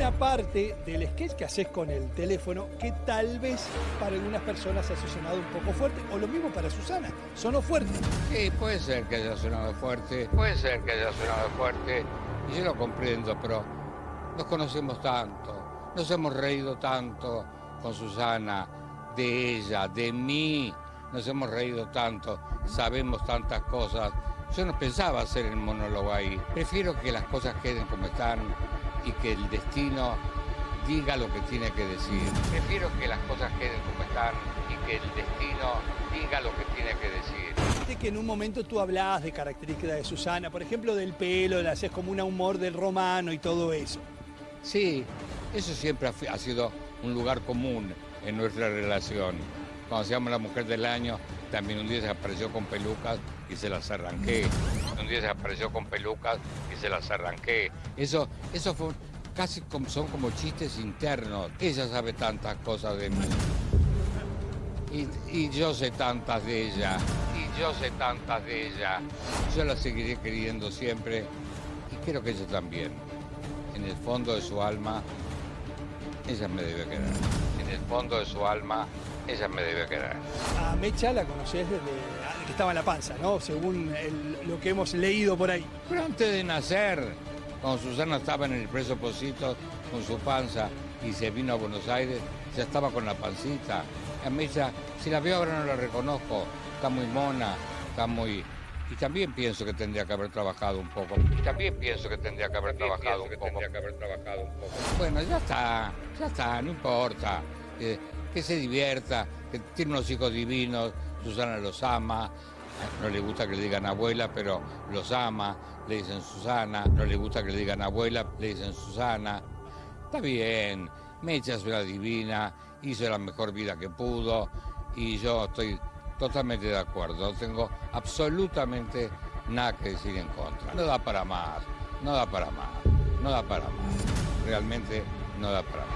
una parte del sketch que haces con el teléfono que tal vez para algunas personas haya sonado un poco fuerte, o lo mismo para Susana, sonó fuerte. Sí, puede ser que haya sonado fuerte, puede ser que haya sonado fuerte, y yo lo comprendo, pero nos conocemos tanto, nos hemos reído tanto con Susana, de ella, de mí, nos hemos reído tanto, sabemos tantas cosas. Yo no pensaba hacer el monólogo ahí, prefiero que las cosas queden como están y que el destino diga lo que tiene que decir. Prefiero que las cosas queden como están y que el destino diga lo que tiene que decir. Viste que en un momento tú hablabas de características de Susana, por ejemplo del pelo, le haces como un humor del romano y todo eso. Sí, eso siempre ha, ha sido un lugar común en nuestra relación. Cuando se llama la mujer del año, también un día se apareció con pelucas y se las arranqué. Un día se apareció con pelucas y se las arranqué. Eso, eso fue casi como, son como chistes internos. Ella sabe tantas cosas de mí. Y, yo sé tantas de ella. Y yo sé tantas de ella. Yo la seguiré queriendo siempre. Y creo que ella también. En el fondo de su alma, ella me debe quedar. En el fondo de su alma, ella me debe quedar. A Mecha la conocés desde que estaba en la panza, ¿no? Según el- lo que hemos leído por ahí. Pero antes de nacer, cuando Susana estaba en el preso Positos con su panza y se vino a Buenos Aires, ya estaba con la pancita. A ya, si la veo ahora no la reconozco, está muy mona, está muy... Y también pienso que tendría que haber trabajado un poco. Y también pienso que tendría que haber trabajado un poco. que haber trabajado un poco. Bueno, ya está, ya está, no importa. Que se divierta, que tiene unos hijos divinos, Susana los ama, no le gusta que le digan abuela, pero los ama, le dicen Susana, no le gusta que le digan abuela, le dicen Susana. Está bien, Mecha es una divina, hizo la mejor vida que pudo y yo estoy totalmente de acuerdo, tengo absolutamente nada que decir en contra. No da para más, no da para más, no da para más, realmente no da para más.